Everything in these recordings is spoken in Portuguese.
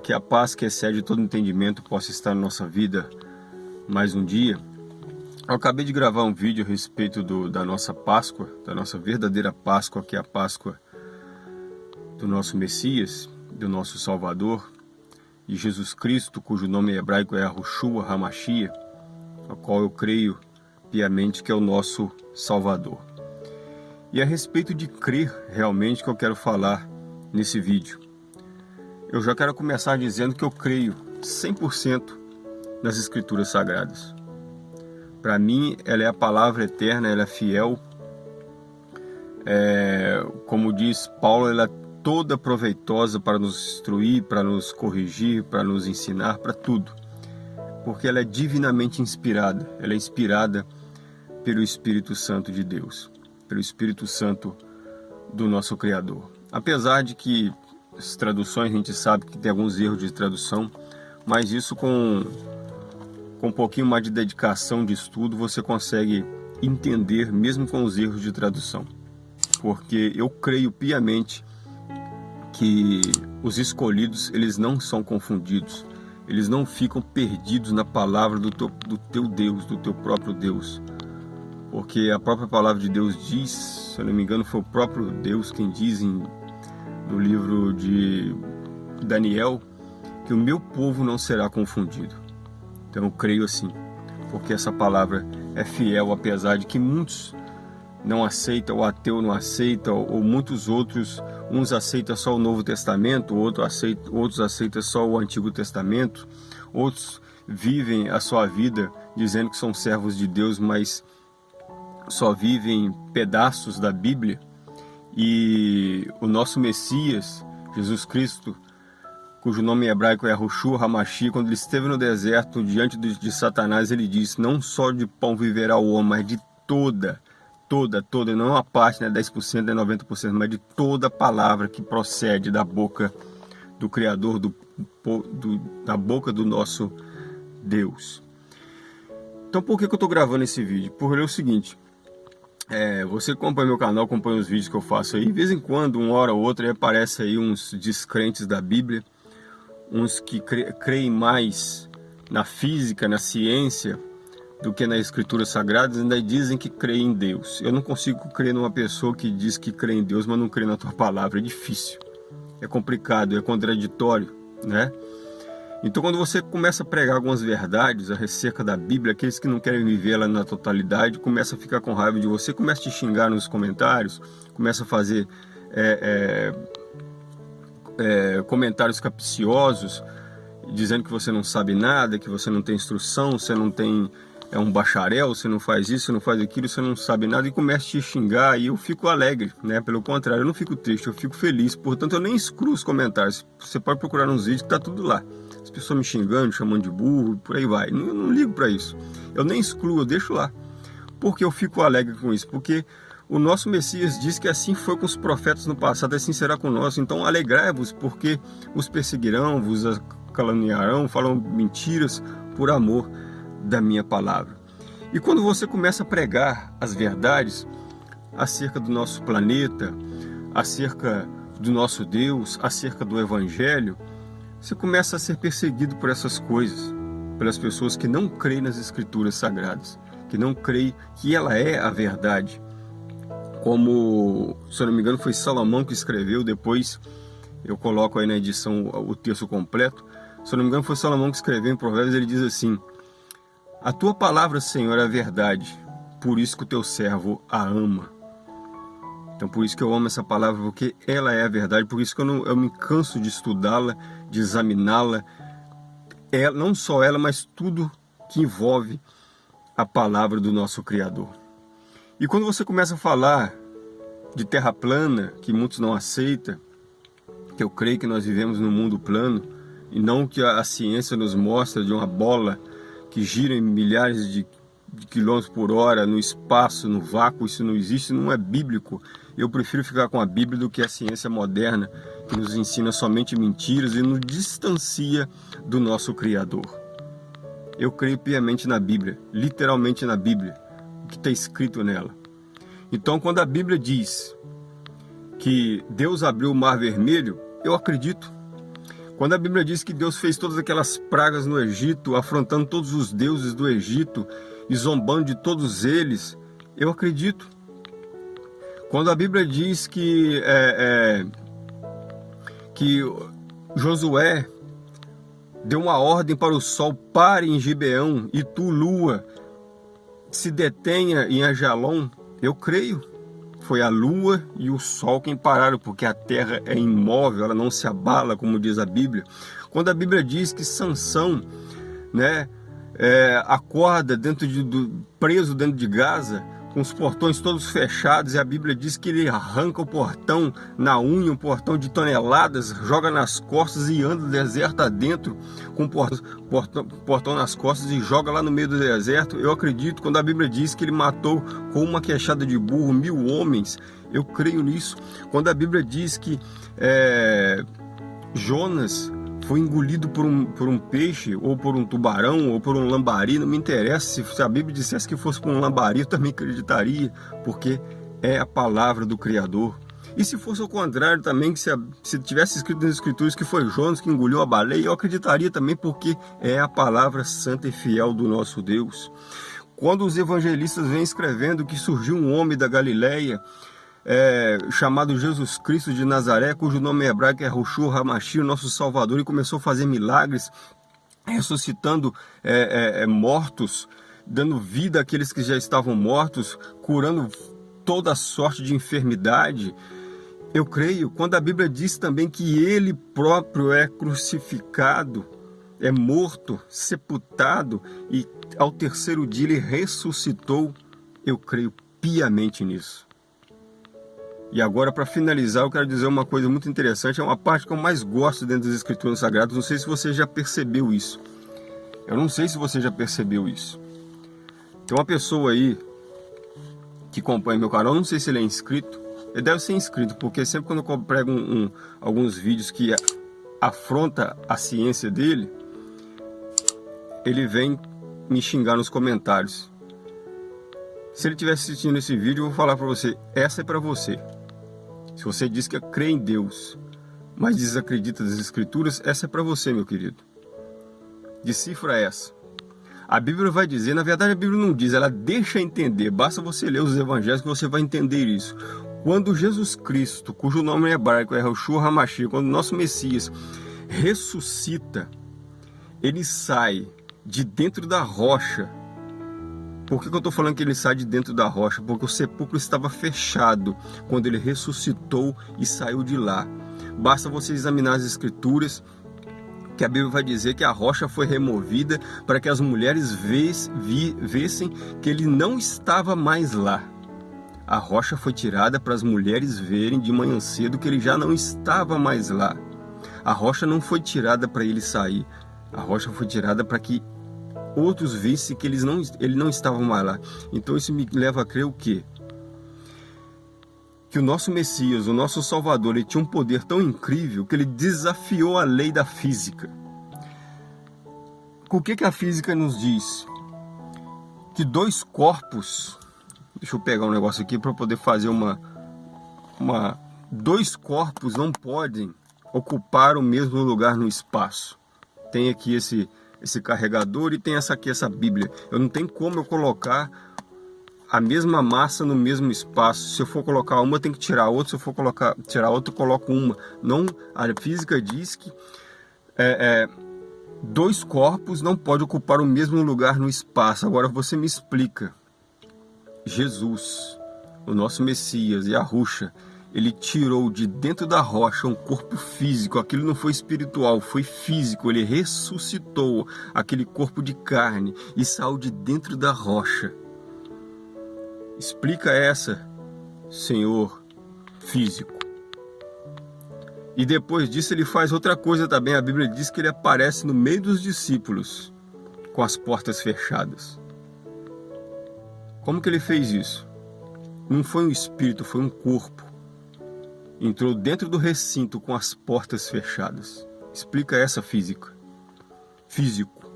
Que a paz que excede todo entendimento possa estar na nossa vida mais um dia. Eu acabei de gravar um vídeo a respeito do, da nossa Páscoa, da nossa verdadeira Páscoa, que é a Páscoa do nosso Messias, do nosso Salvador, e Jesus Cristo, cujo nome hebraico é Ahushua Hamashia, a qual eu creio piamente que é o nosso Salvador. E a respeito de crer realmente que eu quero falar nesse vídeo. Eu já quero começar dizendo que eu creio 100% nas Escrituras Sagradas. Para mim, ela é a palavra eterna, ela é fiel. É, como diz Paulo, ela é toda proveitosa para nos instruir, para nos corrigir, para nos ensinar, para tudo. Porque ela é divinamente inspirada, ela é inspirada pelo Espírito Santo de Deus, pelo Espírito Santo do nosso Criador. Apesar de que as traduções, a gente sabe que tem alguns erros de tradução, mas isso com, com um pouquinho mais de dedicação de estudo, você consegue entender mesmo com os erros de tradução. Porque eu creio piamente que os escolhidos, eles não são confundidos, eles não ficam perdidos na palavra do teu, do teu Deus, do teu próprio Deus. Porque a própria palavra de Deus diz, se eu não me engano, foi o próprio Deus quem diz em no livro de Daniel, que o meu povo não será confundido. Então eu creio assim, porque essa palavra é fiel, apesar de que muitos não aceitam, o ateu não aceita, ou muitos outros, uns aceitam só o Novo Testamento, outros aceitam, outros aceitam só o Antigo Testamento, outros vivem a sua vida dizendo que são servos de Deus, mas só vivem pedaços da Bíblia. E o nosso Messias, Jesus Cristo, cujo nome hebraico é Roshu Hamashi, quando ele esteve no deserto diante de, de Satanás, ele disse, não só de pão viverá o homem, mas de toda, toda, toda, não uma parte, né, 10%, né, 90%, mas de toda palavra que procede da boca do Criador, do, do, da boca do nosso Deus. Então por que, que eu estou gravando esse vídeo? Por é o seguinte, é, você acompanha meu canal, acompanha os vídeos que eu faço aí. De vez em quando, uma hora ou outra, aparece aí uns descrentes da Bíblia. Uns que creem mais na física, na ciência, do que nas escrituras sagradas. Ainda dizem que creem em Deus. Eu não consigo crer numa pessoa que diz que crê em Deus, mas não crê na tua palavra. É difícil. É complicado, é contraditório, né? Então quando você começa a pregar algumas verdades acerca da Bíblia, aqueles que não querem viver ela na totalidade, começa a ficar com raiva de você, começa a te xingar nos comentários, começa a fazer é, é, é, comentários capciosos, dizendo que você não sabe nada, que você não tem instrução, você não tem é um bacharel, você não faz isso, você não faz aquilo, você não sabe nada e começa a te xingar e eu fico alegre, né? Pelo contrário, eu não fico triste, eu fico feliz. Portanto, eu nem excluo os comentários. Você pode procurar nos vídeos que tá tudo lá pessoas me xingando, chamando de burro, por aí vai. Não, não ligo para isso. Eu nem excluo, eu deixo lá. Porque eu fico alegre com isso. Porque o nosso Messias diz que assim foi com os profetas no passado, assim será conosco. Então alegrai-vos, porque os perseguirão, vos caluniarão, falam mentiras por amor da minha palavra. E quando você começa a pregar as verdades acerca do nosso planeta, acerca do nosso Deus, acerca do Evangelho, você começa a ser perseguido por essas coisas, pelas pessoas que não creem nas escrituras sagradas, que não creem que ela é a verdade. Como, se eu não me engano, foi Salomão que escreveu, depois eu coloco aí na edição o texto completo. Se eu não me engano, foi Salomão que escreveu em Provérbios, ele diz assim: A tua palavra, Senhor, é a verdade, por isso que o teu servo a ama. Então por isso que eu amo essa palavra, porque ela é a verdade, por isso que eu, não, eu me canso de estudá-la, de examiná-la, é, não só ela, mas tudo que envolve a palavra do nosso Criador. E quando você começa a falar de terra plana, que muitos não aceitam, que eu creio que nós vivemos num mundo plano, e não que a ciência nos mostra de uma bola que gira em milhares de de quilômetros por hora no espaço, no vácuo, isso não existe, não é bíblico. Eu prefiro ficar com a Bíblia do que a ciência moderna, que nos ensina somente mentiras e nos distancia do nosso Criador. Eu creio piamente na Bíblia, literalmente na Bíblia, o que está escrito nela. Então, quando a Bíblia diz que Deus abriu o mar vermelho, eu acredito. Quando a Bíblia diz que Deus fez todas aquelas pragas no Egito, afrontando todos os deuses do Egito e zombando de todos eles, eu acredito. Quando a Bíblia diz que, é, é, que Josué deu uma ordem para o sol pare em Gibeão e tu, lua, se detenha em Ajalon, eu creio. Foi a lua e o sol quem pararam, porque a terra é imóvel, ela não se abala, como diz a Bíblia. Quando a Bíblia diz que Sansão, né, é, acorda dentro de, do, preso dentro de Gaza, com os portões todos fechados, e a Bíblia diz que ele arranca o portão na unha, um portão de toneladas, joga nas costas e anda deserto adentro, com o portão, portão nas costas e joga lá no meio do deserto. Eu acredito, quando a Bíblia diz que ele matou com uma queixada de burro mil homens, eu creio nisso. Quando a Bíblia diz que é, Jonas foi engolido por um, por um peixe, ou por um tubarão, ou por um lambari, não me interessa. Se a Bíblia dissesse que fosse por um lambari, eu também acreditaria, porque é a palavra do Criador. E se fosse o contrário também, que se, se tivesse escrito nas Escrituras que foi Jonas que engoliu a baleia, eu acreditaria também, porque é a palavra santa e fiel do nosso Deus. Quando os evangelistas vêm escrevendo que surgiu um homem da Galileia, é, chamado Jesus Cristo de Nazaré, cujo nome hebraico é Roshua Hamashi, o nosso Salvador, e começou a fazer milagres, ressuscitando é, é, é, mortos, dando vida àqueles que já estavam mortos, curando toda sorte de enfermidade. Eu creio, quando a Bíblia diz também que ele próprio é crucificado, é morto, sepultado e ao terceiro dia ele ressuscitou, eu creio piamente nisso. E agora, para finalizar, eu quero dizer uma coisa muito interessante, é uma parte que eu mais gosto dentro das Escrituras Sagradas, não sei se você já percebeu isso. Eu não sei se você já percebeu isso. Tem uma pessoa aí que acompanha meu canal, não sei se ele é inscrito, ele deve ser inscrito, porque sempre quando eu prego um, um, alguns vídeos que afronta a ciência dele, ele vem me xingar nos comentários. Se ele estiver assistindo esse vídeo, eu vou falar para você, essa é para você. Se você diz que crê em Deus, mas desacredita das Escrituras, essa é para você, meu querido. Decifra essa. A Bíblia vai dizer, na verdade a Bíblia não diz, ela deixa entender, basta você ler os evangelhos que você vai entender isso. Quando Jesus Cristo, cujo nome é hebraico é Roshua Hamashi, quando nosso Messias ressuscita, ele sai de dentro da rocha por que, que eu estou falando que ele sai de dentro da rocha? Porque o sepulcro estava fechado quando ele ressuscitou e saiu de lá. Basta você examinar as escrituras que a Bíblia vai dizer que a rocha foi removida para que as mulheres vissem que ele não estava mais lá. A rocha foi tirada para as mulheres verem de manhã cedo que ele já não estava mais lá. A rocha não foi tirada para ele sair. A rocha foi tirada para que outros vissem que eles não, ele não estavam mais lá. Então isso me leva a crer o quê? Que o nosso Messias, o nosso Salvador, ele tinha um poder tão incrível que ele desafiou a lei da física. O que, que a física nos diz? Que dois corpos, deixa eu pegar um negócio aqui para poder fazer uma, uma, dois corpos não podem ocupar o mesmo lugar no espaço. Tem aqui esse, esse carregador e tem essa aqui, essa Bíblia. Eu não tenho como eu colocar a mesma massa no mesmo espaço. Se eu for colocar uma, tenho que tirar outra. Se eu for colocar, tirar outra, eu coloco uma. Não, a física diz que é, é, dois corpos não podem ocupar o mesmo lugar no espaço. Agora você me explica. Jesus, o nosso Messias e a Ruxa, ele tirou de dentro da rocha um corpo físico, aquilo não foi espiritual, foi físico, ele ressuscitou aquele corpo de carne e saiu de dentro da rocha. Explica essa, Senhor físico. E depois disso ele faz outra coisa também, a Bíblia diz que ele aparece no meio dos discípulos, com as portas fechadas. Como que ele fez isso? Não foi um espírito, foi um corpo entrou dentro do recinto com as portas fechadas. Explica essa física. Físico.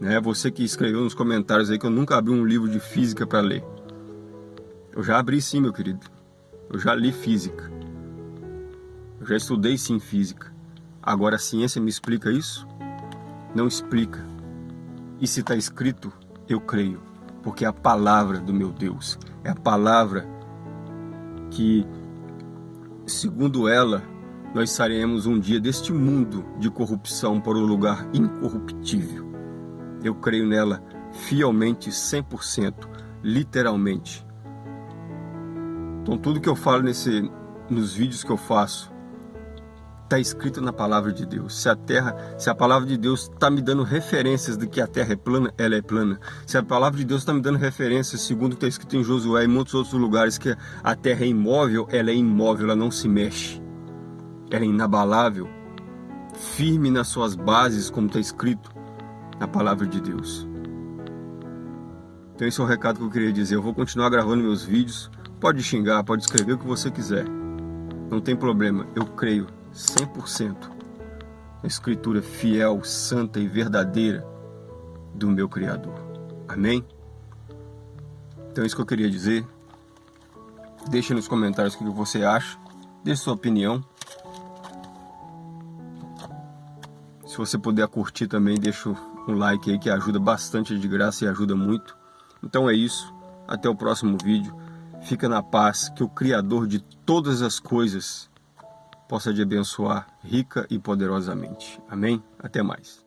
Né? Você que escreveu nos comentários aí que eu nunca abri um livro de física para ler. Eu já abri sim, meu querido. Eu já li física. Eu já estudei sim física. Agora a ciência me explica isso? Não explica. E se está escrito, eu creio, porque é a palavra do meu Deus, é a palavra que, segundo ela, nós sairemos um dia deste mundo de corrupção para um lugar incorruptível. Eu creio nela fielmente, 100%, literalmente. Então tudo que eu falo nesse, nos vídeos que eu faço está escrito na palavra de Deus. Se a terra, se a palavra de Deus está me dando referências de que a terra é plana, ela é plana. Se a palavra de Deus está me dando referências, segundo está escrito em Josué e muitos outros lugares, que a terra é imóvel, ela é imóvel, ela não se mexe. Ela é inabalável, firme nas suas bases, como está escrito na palavra de Deus. Então esse é o recado que eu queria dizer. Eu vou continuar gravando meus vídeos. Pode xingar, pode escrever o que você quiser. Não tem problema, eu creio 100% na escritura fiel, santa e verdadeira do meu Criador. Amém? Então é isso que eu queria dizer. Deixe nos comentários o que você acha. Deixe sua opinião. Se você puder curtir também, deixa um like aí que ajuda bastante de graça e ajuda muito. Então é isso. Até o próximo vídeo. Fica na paz, que o Criador de todas as coisas possa te abençoar rica e poderosamente. Amém? Até mais.